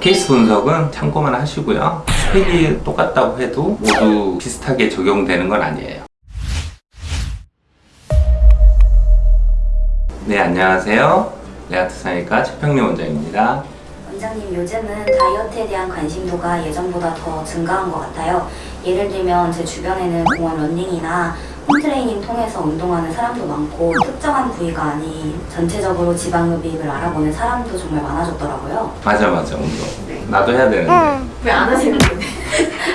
케이스 분석은 참고만 하시고요. 스펙이 똑같다고 해도 모두 비슷하게 적용되는 건 아니에요. 네, 안녕하세요. 레아트 상의과 최평래 원장입니다. 원장님 요즘은 다이어트에 대한 관심도가 예전보다 더 증가한 것 같아요. 예를 들면 제 주변에는 공원 런닝이나 홈트레이닝 통해서 운동하는 사람도 많고 특정한 부위가 아닌 전체적으로 지방흡입을 알아보는 사람도 정말 많아졌더라고요. 맞아, 맞아, 운동. 네. 나도 해야 되는데. 왜안 하시는 건데?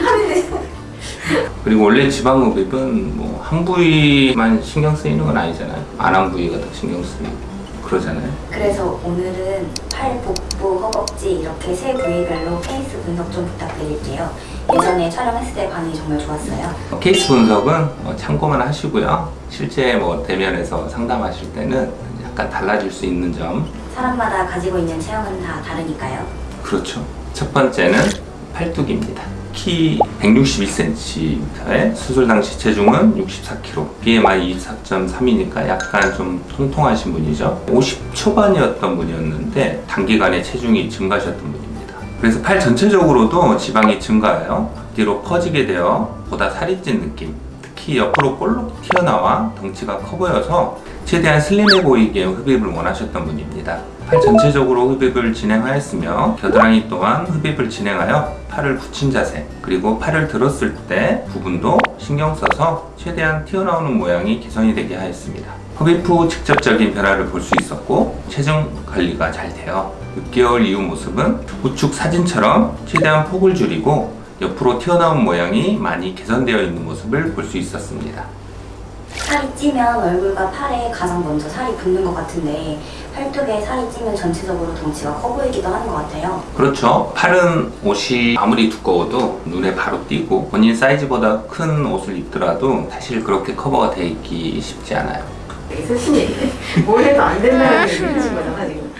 하는데 그리고 원래 지방흡입은 뭐 한 부위만 신경 쓰이는 건 아니잖아요. 안 한 부위가 더 신경 쓰이고 그러잖아요. 그래서 오늘은 팔, 복부, 허벅지 이렇게 세 부위별로 케이스 분석 좀 부탁드릴게요. 예전에 촬영했을 때 반응이 정말 좋았어요. 케이스 분석은 어, 참고만 하시고요. 실제 뭐 대면에서 상담하실 때는 약간 달라질 수 있는 점. 사람마다 가지고 있는 체형은 다 다르니까요. 그렇죠. 첫 번째는 팔뚝입니다. 키 161cm에 수술 당시 체중은 64kg, BMI 24.3이니까 약간 좀 통통하신 분이죠. 50 초반이었던 분이었는데 단기간에 체중이 증가하셨던 분입니다. 그래서 팔 전체적으로도 지방이 증가해요. 뒤로 퍼지게 되어 보다 살이 찐 느낌. 특히 옆으로 볼록 튀어나와 덩치가 커 보여서 최대한 슬림해 보이게 흡입을 원하셨던 분입니다. 팔 전체적으로 흡입을 진행하였으며 겨드랑이 또한 흡입을 진행하여 팔을 붙인 자세 그리고 팔을 들었을 때 부분도 신경 써서 최대한 튀어나오는 모양이 개선이 되게 하였습니다. 흡입 후 직접적인 변화를 볼 수 있었고 체중 관리가 잘 돼요. 6개월 이후 모습은 우측 사진처럼 최대한 폭을 줄이고 옆으로 튀어나온 모양이 많이 개선되어 있는 모습을 볼 수 있었습니다. 살이 찌면 얼굴과 팔에 가장 먼저 살이 붙는 것 같은데 팔뚝에 살이 찌면 전체적으로 덩치가 커 보이기도 하는 것 같아요. 그렇죠. 팔은 옷이 아무리 두꺼워도 눈에 바로 띄고 본인 사이즈보다 큰 옷을 입더라도 사실 그렇게 커버가 돼 있기 쉽지 않아요. 있으신 얘기네. 뭘 해도 안 된다는 얘기를 하신 거잖아, 지금.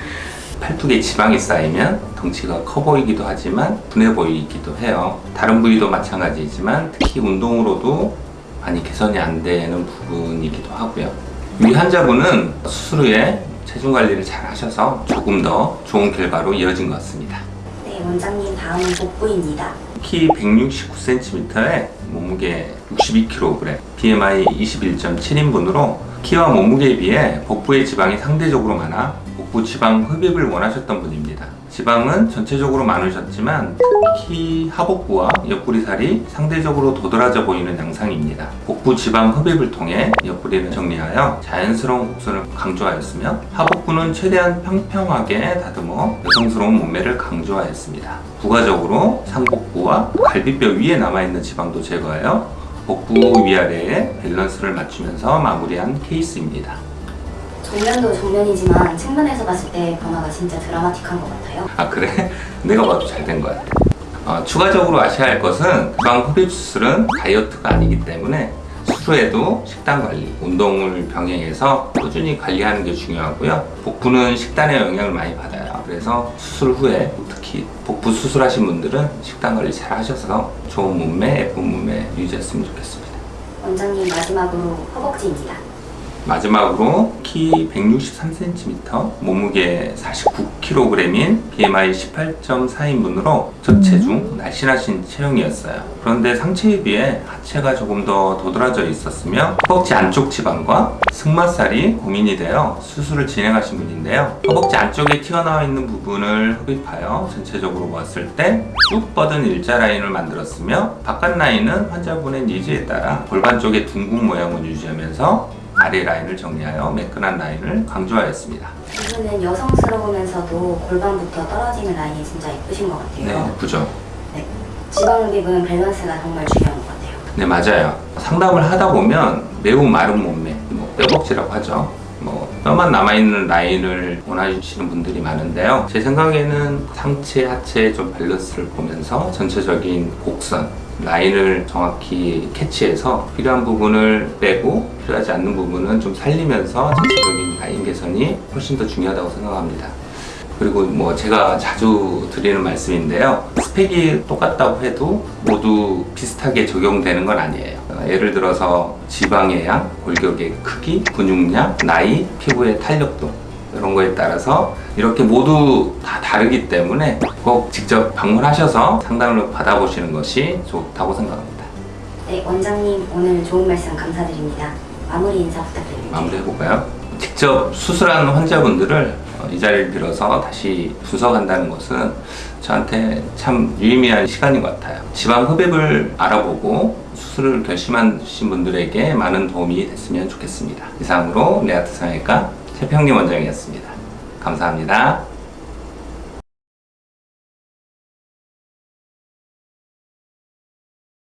팔뚝에 지방이 쌓이면 덩치가 커 보이기도 하지만 둔해 보이기도 해요. 다른 부위도 마찬가지지만 특히 운동으로도 많이 개선이 안 되는 부분이기도 하고요. 이 환자분은 수술 후에 체중 관리를 잘 하셔서 조금 더 좋은 결과로 이어진 것 같습니다. 네, 원장님 다음은 복부입니다. 키 169cm에 몸무게 62kg, BMI 21.7인분으로 키와 몸무게에 비해 복부의 지방이 상대적으로 많아 복부 지방 흡입을 원하셨던 분입니다. 지방은 전체적으로 많으셨지만 특히 하복부와 옆구리살이 상대적으로 도드라져 보이는 양상입니다. 복부 지방 흡입을 통해 옆구리를 정리하여 자연스러운 곡선을 강조하였으며 하복부는 최대한 평평하게 다듬어 여성스러운 몸매를 강조하였습니다. 부가적으로 상복부와 갈비뼈 위에 남아있는 지방도 제거하여 복부 위아래에 밸런스를 맞추면서 마무리한 케이스입니다. 정면도 정면이지만 측면에서 봤을 때 변화가 진짜 드라마틱한 것 같아요. 아 그래? 내가 봐도 잘 된 거야. 어, 추가적으로 아셔야 할 것은 지방 흡입 수술은 다이어트가 아니기 때문에 수술 후에도 식단 관리, 운동을 병행해서 꾸준히 관리하는 게 중요하고요. 복부는 식단의 영향을 많이 받아요. 그래서 수술 후에 특히 복부 수술하신 분들은 식단 관리 잘 하셔서 좋은 몸매, 예쁜 몸매 유지했으면 좋겠습니다. 원장님 마지막으로 허벅지입니다. 마지막으로 키 163cm, 몸무게 49kg인 BMI 18.4인분으로 저체중 날씬하신 체형이었어요. 그런데 상체에 비해 하체가 조금 더 도드라져 있었으며 허벅지 안쪽 지방과 승마살이 고민이 되어 수술을 진행하신 분인데요. 허벅지 안쪽에 튀어나와 있는 부분을 흡입하여 전체적으로 보았을 때 쭉 뻗은 일자 라인을 만들었으며 바깥 라인은 환자분의 니즈에 따라 골반 쪽의 둥근 모양을 유지하면서 아래 라인을 정리하여 매끈한 라인을 강조하였습니다. 이분은 여성스러우면서도 골반부터 떨어지는 라인이 진짜 예쁘신 것 같아요. 네, 예쁘죠? 네. 지방흡입은 밸런스가 정말 중요한 것 같아요. 네, 맞아요. 상담을 하다 보면 매우 마른 몸매, 뭐 뼈복지라고 하죠. 뭐 뼈만 남아있는 라인을 원하시는 분들이 많은데요. 제 생각에는 상체, 하체 좀 밸런스를 보면서 전체적인 곡선, 라인을 정확히 캐치해서 필요한 부분을 빼고 필요하지 않는 부분은 좀 살리면서 전체적인 라인 개선이 훨씬 더 중요하다고 생각합니다. 그리고 뭐 제가 자주 드리는 말씀인데요. 스펙이 똑같다고 해도 모두 비슷하게 적용되는 건 아니에요. 어, 예를 들어서 지방의 양, 골격의 크기, 근육량, 나이, 피부의 탄력도 이런 거에 따라서 이렇게 모두 다 다르기 때문에 꼭 직접 방문하셔서 상담을 받아보시는 것이 좋다고 생각합니다. 네, 원장님 오늘 좋은 말씀 감사드립니다. 마무리 인사 부탁드립니다. 마무리해볼까요? 직접 수술한 환자분들을 어, 이 자리를 빌어서 다시 분석한다는 것은 저한테 참 유의미한 시간인 것 같아요. 지방 흡입을 알아보고 수술을 결심하신 분들에게 많은 도움이 됐으면 좋겠습니다. 이상으로 레아트 성형외과 최평림 원장이었습니다. 감사합니다.